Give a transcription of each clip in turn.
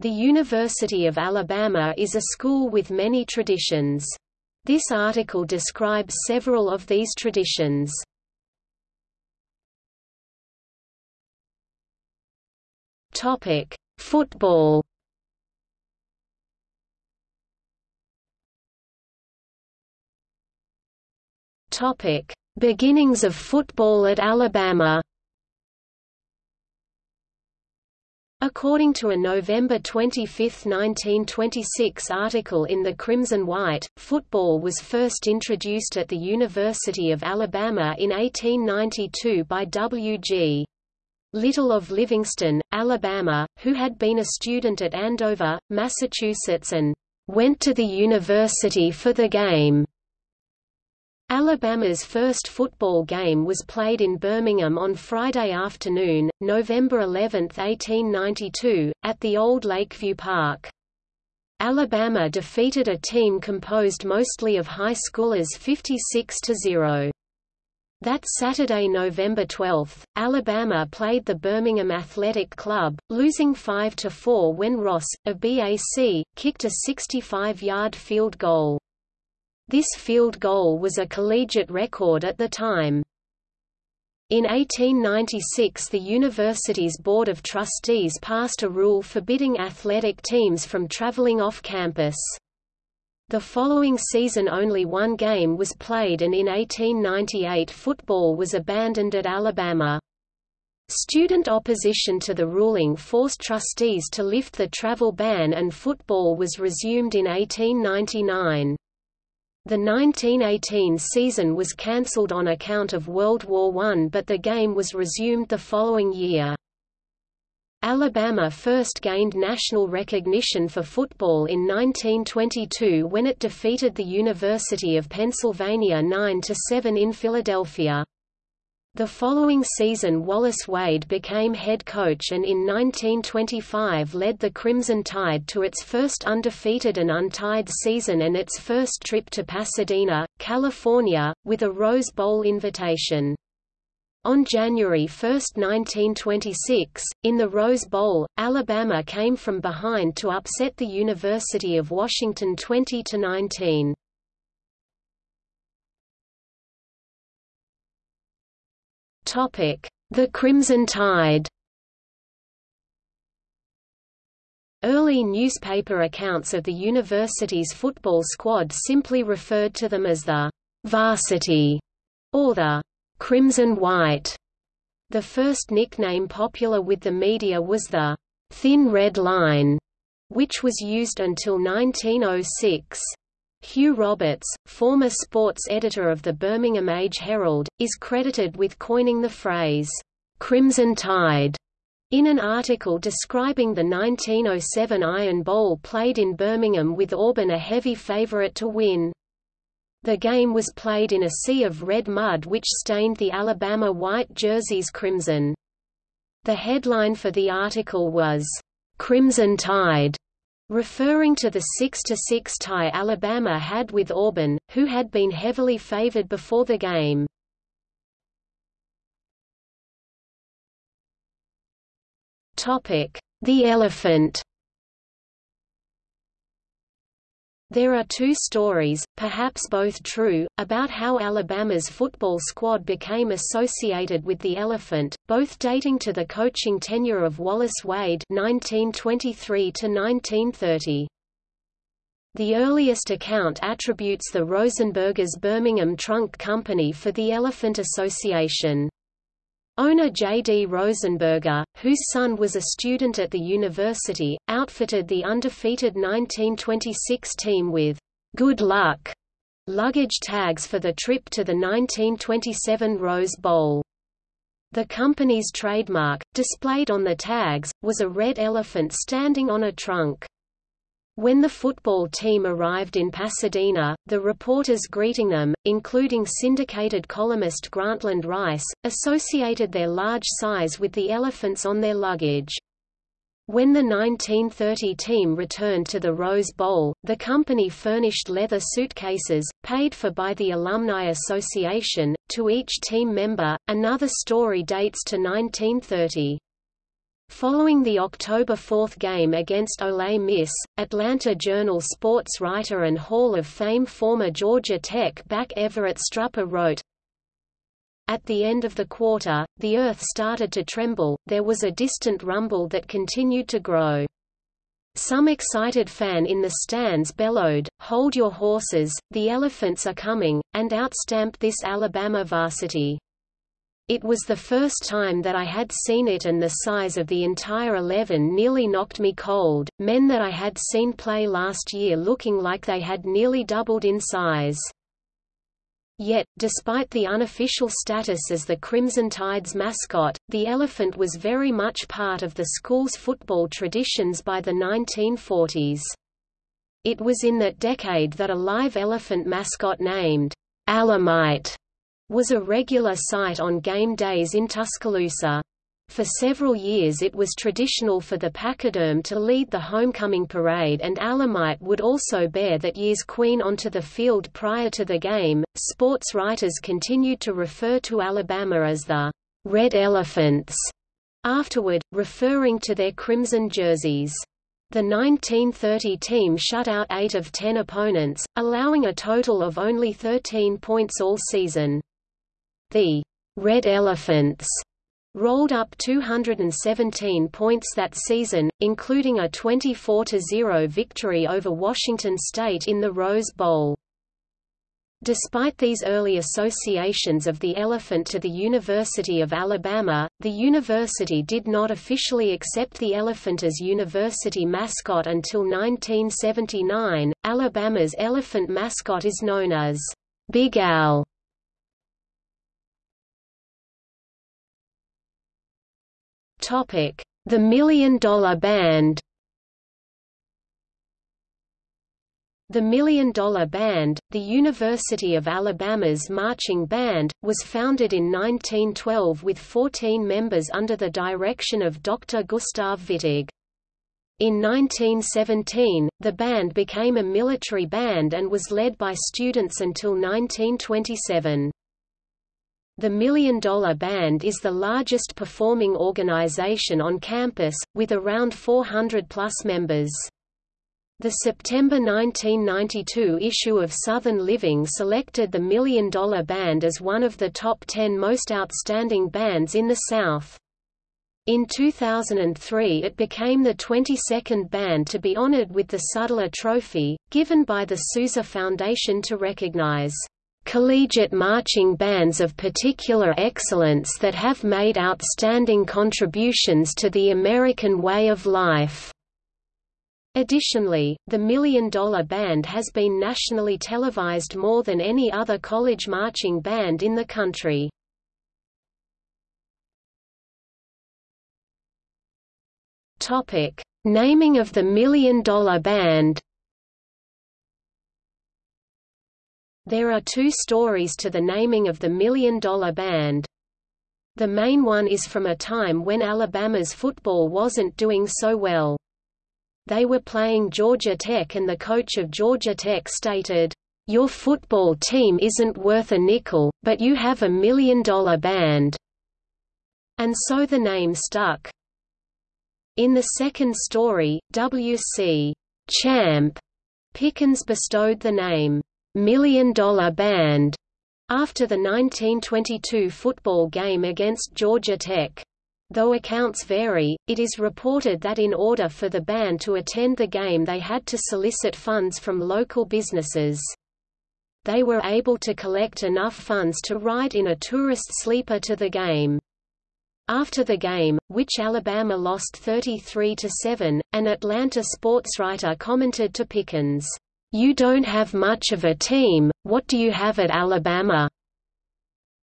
The University of Alabama is a school with many traditions. This article describes several of these traditions. Topic: Football. Topic: Beginnings of football at Alabama. According to a November 25, 1926 article in the Crimson White, football was first introduced at the University of Alabama in 1892 by W.G. Little of Livingston, Alabama, who had been a student at Andover, Massachusetts and went to the university for the game. Alabama's first football game was played in Birmingham on Friday afternoon, November 11, 1892, at the old Lakeview Park. Alabama defeated a team composed mostly of high schoolers 56–0. That Saturday, November 12, Alabama played the Birmingham Athletic Club, losing 5–4 when Ross, of BAC, kicked a 65-yard field goal. This field goal was a collegiate record at the time. In 1896 the university's Board of Trustees passed a rule forbidding athletic teams from traveling off campus. The following season only one game was played and in 1898 football was abandoned at Alabama. Student opposition to the ruling forced trustees to lift the travel ban and football was resumed in 1899. The 1918 season was cancelled on account of World War I but the game was resumed the following year. Alabama first gained national recognition for football in 1922 when it defeated the University of Pennsylvania 9–7 in Philadelphia. The following season Wallace Wade became head coach and in 1925 led the Crimson Tide to its first undefeated and untied season and its first trip to Pasadena, California, with a Rose Bowl invitation. On January 1, 1926, in the Rose Bowl, Alabama came from behind to upset the University of Washington 20–19. The Crimson Tide Early newspaper accounts of the university's football squad simply referred to them as the «varsity» or the «crimson white». The first nickname popular with the media was the «thin red line», which was used until 1906. Hugh Roberts, former sports editor of the Birmingham Age Herald, is credited with coining the phrase, "'Crimson Tide' in an article describing the 1907 Iron Bowl played in Birmingham with Auburn a heavy favorite to win. The game was played in a sea of red mud which stained the Alabama white jerseys crimson. The headline for the article was, "'Crimson Tide' referring to the 6–6 tie Alabama had with Auburn, who had been heavily favored before the game. The elephant There are two stories, perhaps both true, about how Alabama's football squad became associated with the elephant, both dating to the coaching tenure of Wallace Wade 1923 1930. The earliest account attributes the Rosenbergers Birmingham Trunk Company for the Elephant Association. Owner J. D. Rosenberger, whose son was a student at the university, outfitted the undefeated 1926 team with «good luck» luggage tags for the trip to the 1927 Rose Bowl. The company's trademark, displayed on the tags, was a red elephant standing on a trunk. When the football team arrived in Pasadena, the reporters greeting them, including syndicated columnist Grantland Rice, associated their large size with the elephants on their luggage. When the 1930 team returned to the Rose Bowl, the company furnished leather suitcases, paid for by the Alumni Association, to each team member. Another story dates to 1930. Following the October 4 game against Ole Miss, Atlanta Journal sports writer and Hall of Fame former Georgia Tech back Everett Strupper wrote, At the end of the quarter, the earth started to tremble, there was a distant rumble that continued to grow. Some excited fan in the stands bellowed, Hold your horses, the elephants are coming, and outstamped this Alabama varsity. It was the first time that I had seen it and the size of the entire eleven nearly knocked me cold, men that I had seen play last year looking like they had nearly doubled in size. Yet, despite the unofficial status as the Crimson Tide's mascot, the elephant was very much part of the school's football traditions by the 1940s. It was in that decade that a live elephant mascot named Alamite was a regular sight on game days in Tuscaloosa. For several years it was traditional for the pachyderm to lead the homecoming parade and Alamite would also bear that year's queen onto the field prior to the game. Sports writers continued to refer to Alabama as the Red Elephants afterward, referring to their crimson jerseys. The 1930 team shut out eight of ten opponents, allowing a total of only 13 points all season. The Red Elephants rolled up 217 points that season, including a 24–0 victory over Washington State in the Rose Bowl. Despite these early associations of the elephant to the University of Alabama, the university did not officially accept the elephant as university mascot until 1979. Alabama's elephant mascot is known as Big Al. The Million Dollar Band The Million Dollar Band, the University of Alabama's marching band, was founded in 1912 with 14 members under the direction of Dr. Gustav Wittig. In 1917, the band became a military band and was led by students until 1927. The Million Dollar Band is the largest performing organization on campus, with around 400-plus members. The September 1992 issue of Southern Living selected the Million Dollar Band as one of the top 10 most outstanding bands in the South. In 2003 it became the 22nd band to be honored with the Sudler Trophy, given by the Sousa Foundation to recognize collegiate marching bands of particular excellence that have made outstanding contributions to the American way of life. Additionally, the Million Dollar Band has been nationally televised more than any other college marching band in the country. Naming of the Million Dollar Band There are two stories to the naming of the Million Dollar Band. The main one is from a time when Alabama's football wasn't doing so well. They were playing Georgia Tech and the coach of Georgia Tech stated, "'Your football team isn't worth a nickel, but you have a million-dollar band." And so the name stuck. In the second story, W.C. Champ Pickens bestowed the name, Million Dollar Band after the 1922 football game against Georgia Tech. Though accounts vary, it is reported that in order for the band to attend the game they had to solicit funds from local businesses. They were able to collect enough funds to ride in a tourist sleeper to the game. After the game, which Alabama lost 33–7, an Atlanta sports writer commented to Pickens, you don't have much of a team, what do you have at Alabama?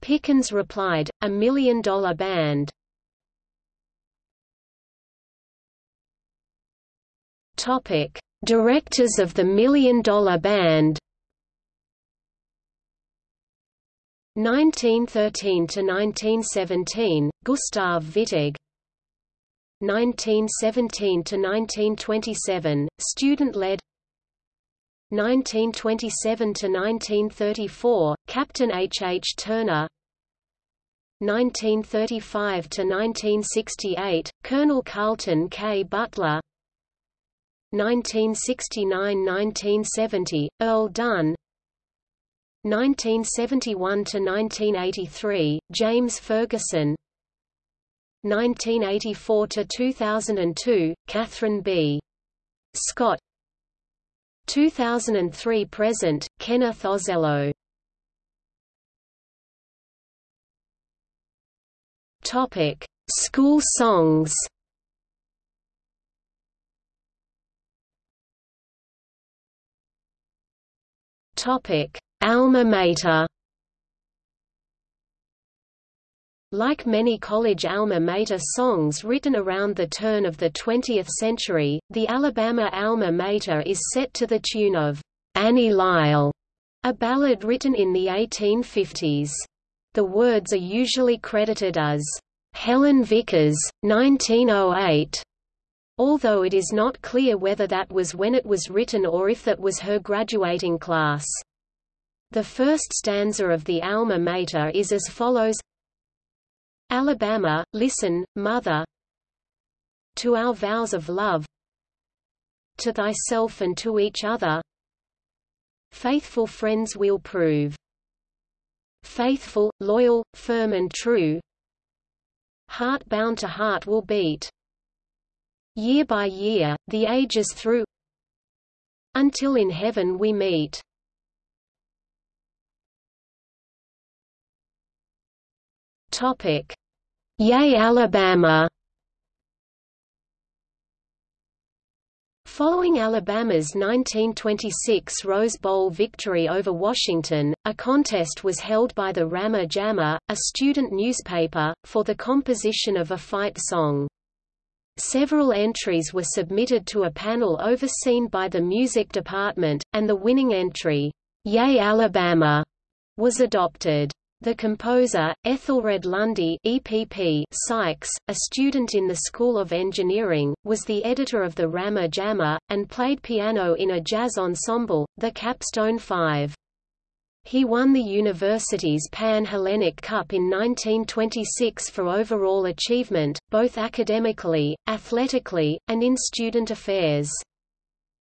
Pickens replied, a million dollar band. Topic: Directors of the Million Dollar Band 1913 to 1917 Gustav Wittig 1917 to 1927 student led 1927–1934, Captain H. H. Turner 1935–1968, Colonel Carlton K. Butler 1969–1970, Earl Dunn 1971–1983, James Ferguson 1984–2002, Catherine B. Scott 2003 present, Kenneth Ozello. Topic: School songs. Topic: Alma Mater. Like many college alma mater songs written around the turn of the 20th century, the Alabama alma mater is set to the tune of Annie Lisle, a ballad written in the 1850s. The words are usually credited as Helen Vickers, 1908, although it is not clear whether that was when it was written or if that was her graduating class. The first stanza of the Alma Mater is as follows Alabama, listen, mother. To our vows of love. To thyself and to each other. Faithful friends we'll prove. Faithful, loyal, firm and true. Heart bound to heart will beat. Year by year, the ages through. Until in heaven we meet Topic: Yay Alabama Following Alabama's 1926 Rose Bowl victory over Washington, a contest was held by the Rammer Jammer, a student newspaper, for the composition of a fight song. Several entries were submitted to a panel overseen by the music department, and the winning entry, Yay Alabama, was adopted. The composer, Ethelred Lundy EPP Sykes, a student in the School of Engineering, was the editor of the Rammer Jammer, and played piano in a jazz ensemble, the Capstone Five. He won the university's Pan-Hellenic Cup in 1926 for overall achievement, both academically, athletically, and in student affairs.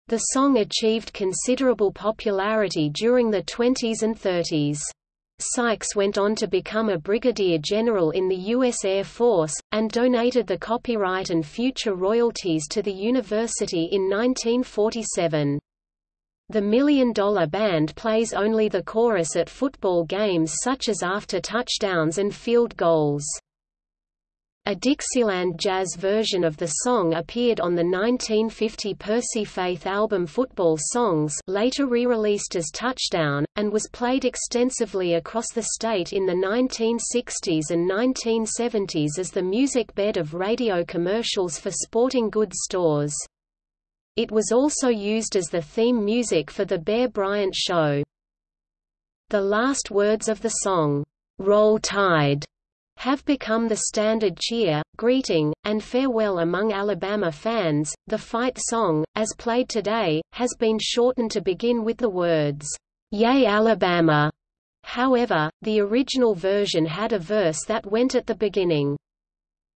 The song achieved considerable popularity during the 20s and 30s. Sykes went on to become a brigadier general in the U.S. Air Force, and donated the copyright and future royalties to the university in 1947. The Million Dollar Band plays only the chorus at football games such as after touchdowns and field goals. A Dixieland jazz version of the song appeared on the 1950 Percy Faith album Football Songs later re-released as Touchdown, and was played extensively across the state in the 1960s and 1970s as the music bed of radio commercials for sporting goods stores. It was also used as the theme music for The Bear Bryant Show. The last words of the song, "'Roll Tide' have become the standard cheer, greeting, and farewell among Alabama fans. The fight song, as played today, has been shortened to begin with the words, Yay Alabama! However, the original version had a verse that went at the beginning.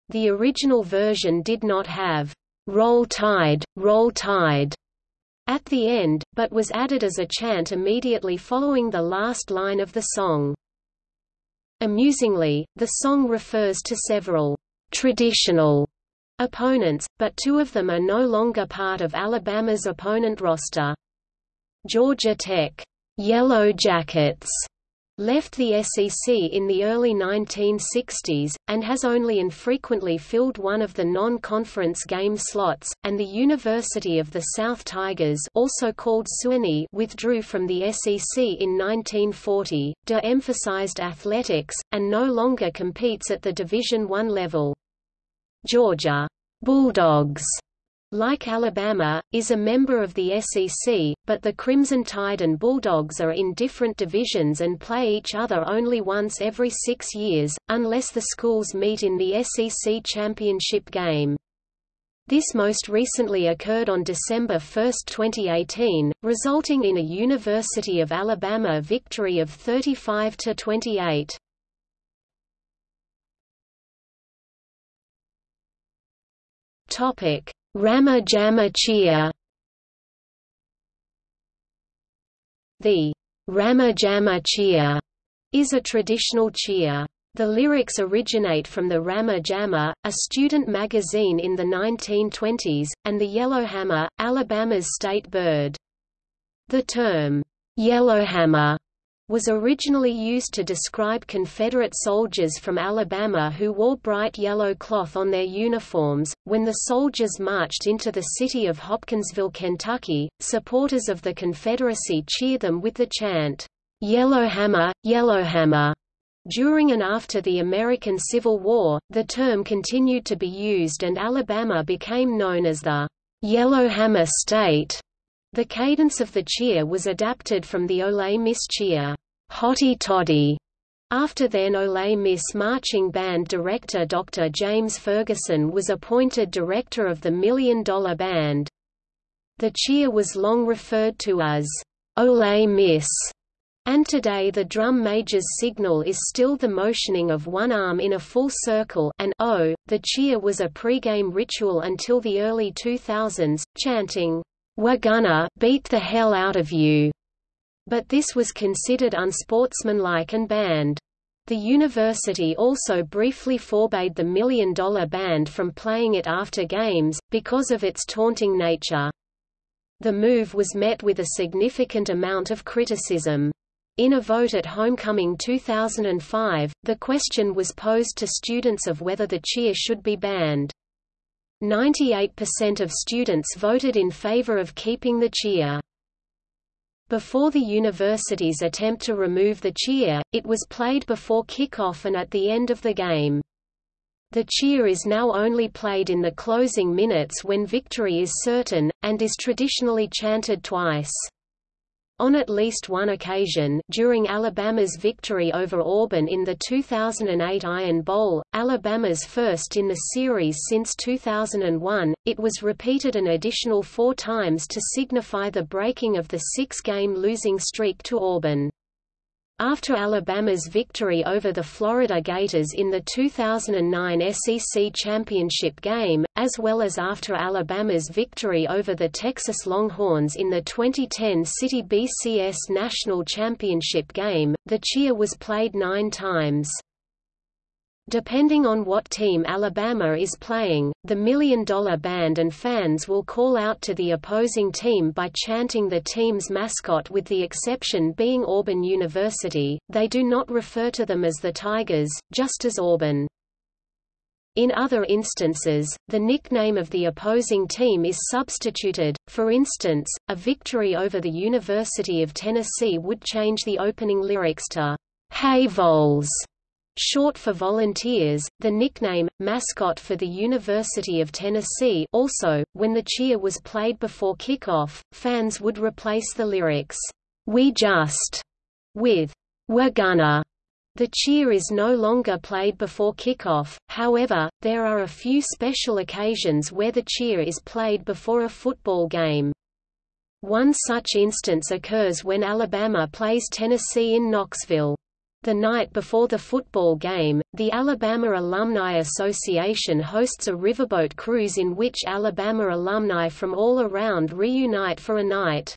The original version did not have, Roll Tide, Roll Tide, at the end, but was added as a chant immediately following the last line of the song. Amusingly, the song refers to several traditional opponents, but two of them are no longer part of Alabama's opponent roster. Georgia Tech, Yellow Jackets, left the SEC in the early 1960s, and has only infrequently filled one of the non-conference game slots, and the University of the South Tigers also called Sewanee withdrew from the SEC in 1940, de-emphasized athletics, and no longer competes at the Division I level. Georgia Bulldogs like Alabama, is a member of the SEC, but the Crimson Tide and Bulldogs are in different divisions and play each other only once every six years, unless the schools meet in the SEC championship game. This most recently occurred on December 1, 2018, resulting in a University of Alabama victory of 35–28. Topic Rama cheer. The Rama cheer is a traditional cheer. The lyrics originate from the Rammer Jammer, a student magazine in the 1920s, and the yellowhammer, Alabama's state bird. The term, yellowhammer, was originally used to describe Confederate soldiers from Alabama who wore bright yellow cloth on their uniforms. When the soldiers marched into the city of Hopkinsville, Kentucky, supporters of the Confederacy cheered them with the chant, Yellowhammer, Yellowhammer. During and after the American Civil War, the term continued to be used and Alabama became known as the Yellowhammer State. The cadence of the cheer was adapted from the Ole Miss cheer, Hotty Toddy. After then Ole Miss marching band director Dr. James Ferguson was appointed director of the Million Dollar Band. The cheer was long referred to as Ole Miss and today the drum major's signal is still the motioning of one arm in a full circle and oh, the cheer was a pregame ritual until the early 2000s, chanting, We're gonna beat the hell out of you. But this was considered unsportsmanlike and banned. The university also briefly forbade the Million Dollar Band from playing it after games, because of its taunting nature. The move was met with a significant amount of criticism. In a vote at Homecoming 2005, the question was posed to students of whether the cheer should be banned. 98% of students voted in favor of keeping the cheer. Before the university's attempt to remove the cheer, it was played before kickoff and at the end of the game. The cheer is now only played in the closing minutes when victory is certain, and is traditionally chanted twice. On at least one occasion, during Alabama's victory over Auburn in the 2008 Iron Bowl, Alabama's first in the series since 2001, it was repeated an additional four times to signify the breaking of the six-game losing streak to Auburn. After Alabama's victory over the Florida Gators in the 2009 SEC championship game, as well as after Alabama's victory over the Texas Longhorns in the 2010 Citi BCS National Championship game, the cheer was played nine times. Depending on what team Alabama is playing, the Million Dollar Band and fans will call out to the opposing team by chanting the team's mascot with the exception being Auburn University, they do not refer to them as the Tigers, just as Auburn. In other instances, the nickname of the opposing team is substituted, for instance, a victory over the University of Tennessee would change the opening lyrics to, Hey Vols! Short for volunteers, the nickname, mascot for the University of Tennessee also, when the cheer was played before kickoff, fans would replace the lyrics, We just, with, We're gonna. The cheer is no longer played before kickoff, however, there are a few special occasions where the cheer is played before a football game. One such instance occurs when Alabama plays Tennessee in Knoxville. The night before the football game, the Alabama Alumni Association hosts a riverboat cruise in which Alabama alumni from all around reunite for a night.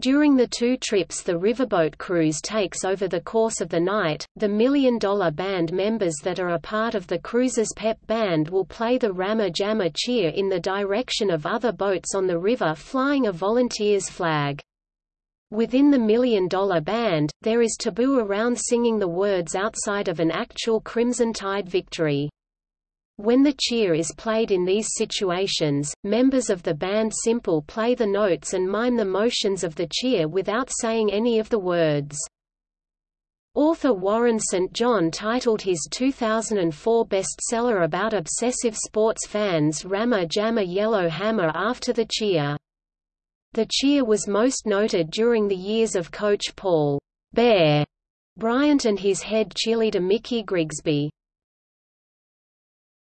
During the two trips the riverboat cruise takes over the course of the night, the Million Dollar Band members that are a part of the cruise's pep band will play the Rammer Jammer cheer in the direction of other boats on the river flying a volunteer's flag. Within the Million Dollar Band, there is taboo around singing the words outside of an actual Crimson Tide victory. When the cheer is played in these situations, members of the band simple play the notes and mime the motions of the cheer without saying any of the words. Author Warren St. John titled his 2004 bestseller about obsessive sports fans Rammer Jammer Yellow Hammer after the cheer. The cheer was most noted during the years of coach Paul Bear Bryant and his head cheerleader Mickey Grigsby.